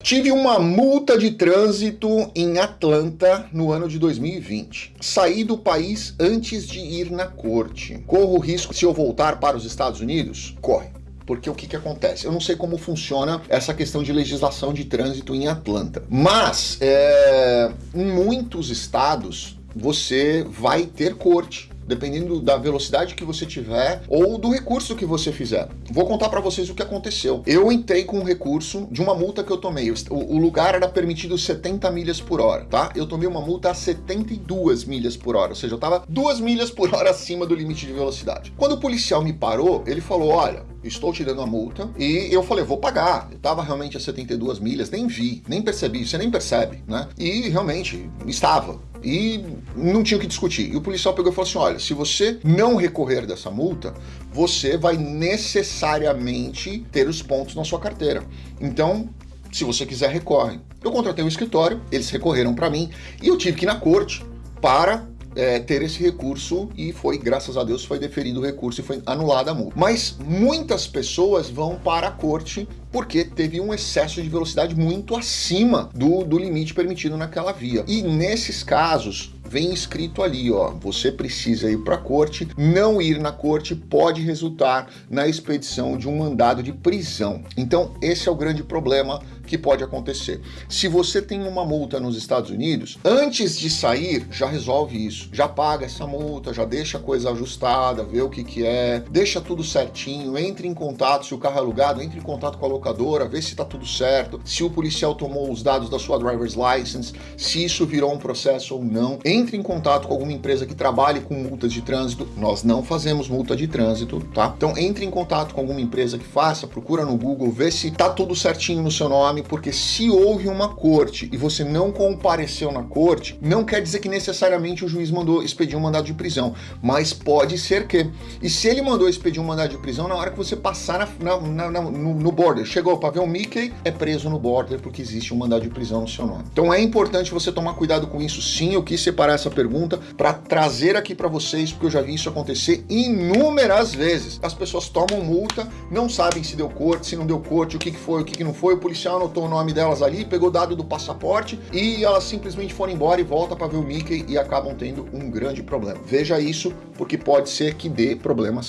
Tive uma multa de trânsito em Atlanta no ano de 2020. Saí do país antes de ir na corte. Corro o risco se eu voltar para os Estados Unidos? Corre. Porque o que, que acontece? Eu não sei como funciona essa questão de legislação de trânsito em Atlanta. Mas, é, em muitos estados, você vai ter corte dependendo da velocidade que você tiver ou do recurso que você fizer. Vou contar para vocês o que aconteceu. Eu entrei com um recurso de uma multa que eu tomei. O, lugar era permitido 70 milhas por hora, tá? Eu tomei uma multa a 72 milhas por hora, ou seja, eu tava 2 milhas por hora acima do limite de velocidade. Quando o policial me parou, ele falou, olha, estou te dando a multa, e eu falei, vou pagar. Eu tava realmente a 72 milhas, nem vi, nem percebi, você nem percebe, né? E realmente, estava e não tinha o que discutir. E o policial pegou e falou assim, olha, se você não recorrer dessa multa, você vai necessariamente ter os pontos na sua carteira. Então, se você quiser, recorre. Eu contratei um escritório, eles recorreram para mim e eu tive que ir na corte para é, ter esse recurso e foi, graças a Deus, foi deferido o recurso e foi anulada a multa. Mas muitas pessoas vão para a corte porque teve um excesso de velocidade muito acima do, do limite permitido naquela via. E nesses casos, vem escrito ali, ó, você precisa ir para a corte, não ir na corte pode resultar na expedição de um mandado de prisão. Então, esse é o grande problema que pode acontecer. Se você tem uma multa nos Estados Unidos, antes de sair, já resolve isso. Já paga essa multa, já deixa a coisa ajustada, vê o que que é, deixa tudo certinho, entre em contato, se o carro é alugado, entre em contato com a locadora, vê se tá tudo certo, se o policial tomou os dados da sua driver's license, se isso virou um processo ou não. Entre em contato com alguma empresa que trabalhe com multas de trânsito. Nós não fazemos multa de trânsito, tá? Então entre em contato com alguma empresa que faça, procura no Google, vê se tá tudo certinho no seu nome, porque se houve uma corte e você não compareceu na corte, não quer dizer que necessariamente o juiz mandou expedir um mandado de prisão, mas pode ser que. E se ele mandou expedir um mandado de prisão, na hora que você passar na, na, na, no, no border, chegou para ver o Mickey, é preso no border porque existe um mandado de prisão no seu nome. Então é importante você tomar cuidado com isso sim, eu quis separar essa pergunta para trazer aqui para vocês, porque eu já vi isso acontecer inúmeras vezes. As pessoas tomam multa, não sabem se deu corte, se não deu corte, o que, foi, o que, não foi, o policial anotou o nome delas ali, pegou dado do passaporte e elas simplesmente foram embora e volta para ver o Mickey e acabam tendo um grande problema. Veja isso, porque pode ser que dê problema sim.